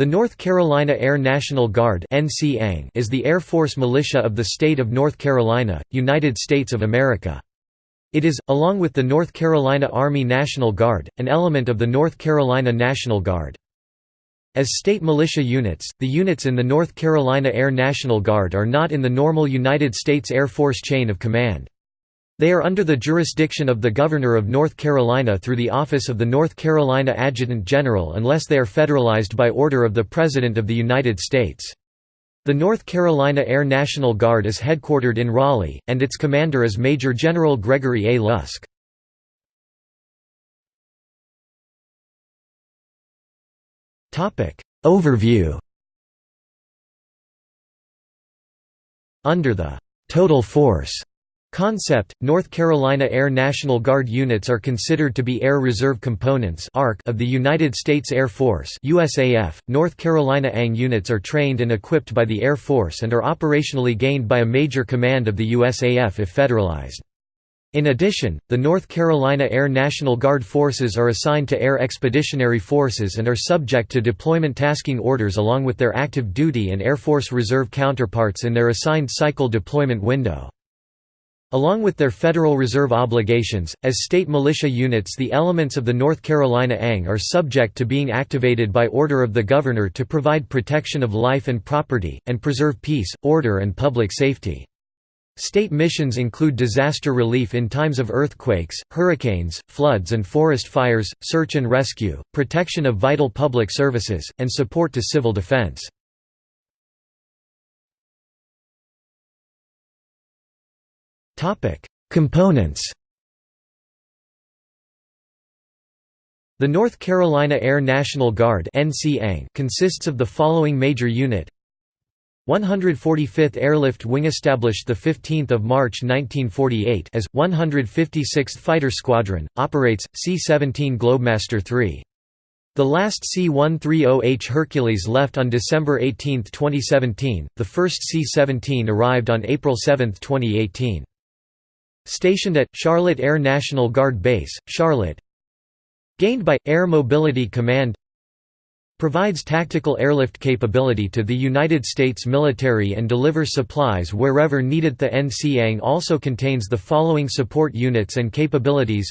The North Carolina Air National Guard is the Air Force militia of the state of North Carolina, United States of America. It is, along with the North Carolina Army National Guard, an element of the North Carolina National Guard. As state militia units, the units in the North Carolina Air National Guard are not in the normal United States Air Force chain of command. They are under the jurisdiction of the Governor of North Carolina through the Office of the North Carolina Adjutant General unless they are federalized by order of the President of the United States. The North Carolina Air National Guard is headquartered in Raleigh, and its commander is Major General Gregory A. Lusk. Overview Under the «total force» Concept, North Carolina Air National Guard units are considered to be Air Reserve Components of the United States Air Force USAF. .North Carolina ANG units are trained and equipped by the Air Force and are operationally gained by a major command of the USAF if federalized. In addition, the North Carolina Air National Guard forces are assigned to Air Expeditionary Forces and are subject to deployment tasking orders along with their active duty and Air Force Reserve counterparts in their assigned cycle deployment window. Along with their Federal Reserve obligations, as state militia units the elements of the North Carolina ANG are subject to being activated by order of the Governor to provide protection of life and property, and preserve peace, order and public safety. State missions include disaster relief in times of earthquakes, hurricanes, floods and forest fires, search and rescue, protection of vital public services, and support to civil defense. Components The North Carolina Air National Guard consists of the following major unit 145th Airlift Wing established 15 March 1948 as, 156th Fighter Squadron, operates, C-17 Globemaster III. The last C-130H Hercules left on December 18, 2017, the first C-17 arrived on April 7, 2018. Stationed at, Charlotte Air National Guard Base, Charlotte. Gained by, Air Mobility Command. Provides tactical airlift capability to the United States military and delivers supplies wherever needed. The NCANG also contains the following support units and capabilities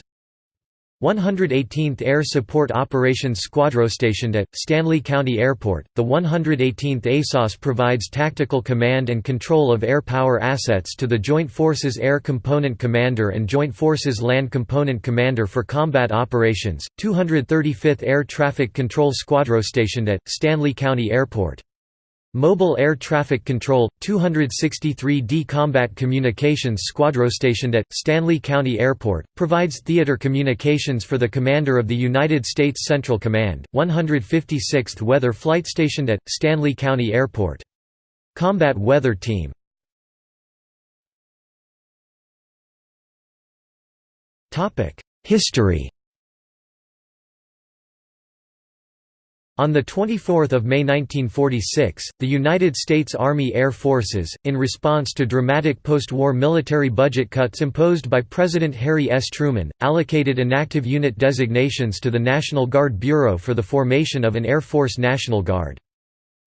118th Air Support Operations Squadron stationed at, Stanly County Airport, the 118th ASOS provides tactical command and control of air power assets to the Joint Forces Air Component Commander and Joint Forces Land Component Commander for combat operations, 235th Air Traffic Control Squadron stationed at, Stanly County Airport. Mobile Air Traffic Control, 263d Combat Communications Squadron stationed at, Stanly County Airport, provides theater communications for the Commander of the United States Central Command, 156th Weather Flight stationed at, Stanly County Airport. Combat Weather Team History On 24 May 1946, the United States Army Air Forces, in response to dramatic post-war military budget cuts imposed by President Harry S. Truman, allocated inactive unit designations to the National Guard Bureau for the formation of an Air Force National Guard.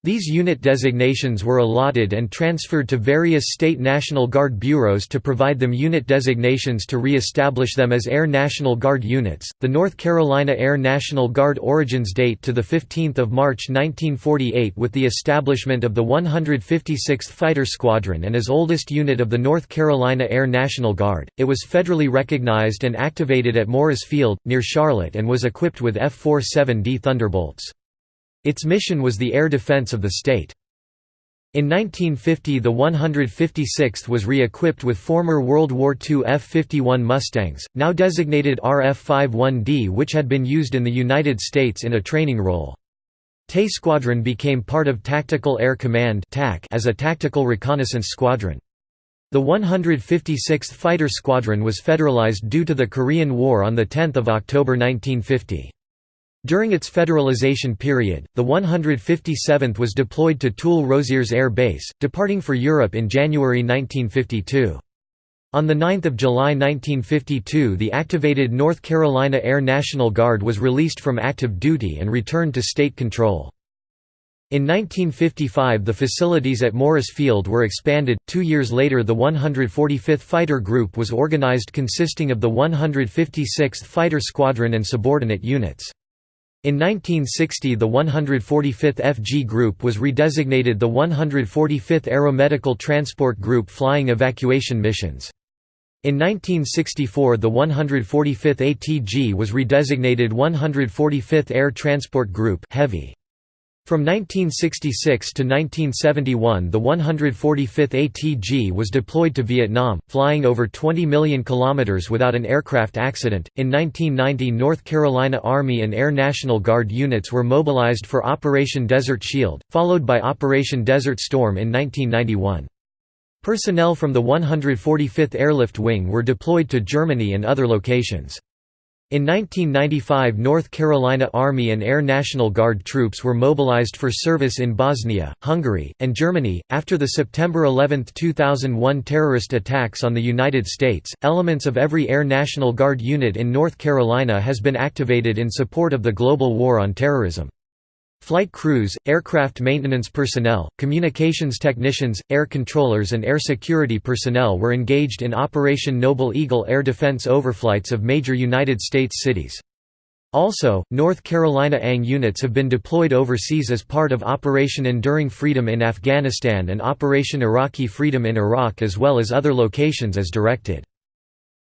These unit designations were allotted and transferred to various state National Guard bureaus to provide them unit designations to re-establish them as Air National Guard units. The North Carolina Air National Guard origins date to the 15th of March 1948 with the establishment of the 156th Fighter Squadron and as oldest unit of the North Carolina Air National Guard. It was federally recognized and activated at Morris Field near Charlotte and was equipped with F-47D Thunderbolts. Its mission was the air defense of the state. In 1950 the 156th was re-equipped with former World War II F-51 Mustangs, now designated RF-51D which had been used in the United States in a training role. TAE Squadron became part of Tactical Air Command as a tactical reconnaissance squadron. The 156th Fighter Squadron was federalized due to the Korean War on 10 October 1950. During its federalization period, the 157th was deployed to Toul Rosières Air Base, departing for Europe in January 1952. On 9 July 1952 the activated North Carolina Air National Guard was released from active duty and returned to state control. In 1955 the facilities at Morris Field were expanded, two years later the 145th Fighter Group was organized consisting of the 156th Fighter Squadron and subordinate units. In 1960 the 145th FG Group was redesignated the 145th Aeromedical Transport Group flying evacuation missions. In 1964 the 145th ATG was redesignated 145th Air Transport Group Heavy. From 1966 to 1971 the 145th ATG was deployed to Vietnam, flying over 20 million kilometers without an aircraft accident. In 1990 North Carolina Army and Air National Guard units were mobilized for Operation Desert Shield, followed by Operation Desert Storm in 1991. Personnel from the 145th Airlift Wing were deployed to Germany and other locations. In 1995 North Carolina Army and Air National Guard troops were mobilized for service in Bosnia, Hungary, and Germany. After the September 11, 2001 terrorist attacks on the United States, elements of every Air National Guard unit in North Carolina has been activated in support of the global war on terrorism. Flight crews, aircraft maintenance personnel, communications technicians, air controllers and air security personnel were engaged in Operation Noble Eagle air defense overflights of major United States cities. Also, North Carolina ANG units have been deployed overseas as part of Operation Enduring Freedom in Afghanistan and Operation Iraqi Freedom in Iraq as well as other locations as directed.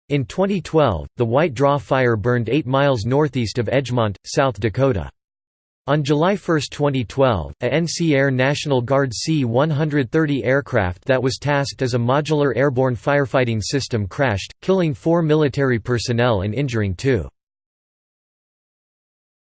In 2012, the White Draw Fire burned 8 miles northeast of Edgemont, South Dakota. On July 1, 2012, a NC Air National Guard C-130 aircraft that was tasked as a modular airborne firefighting system crashed, killing four military personnel and injuring two.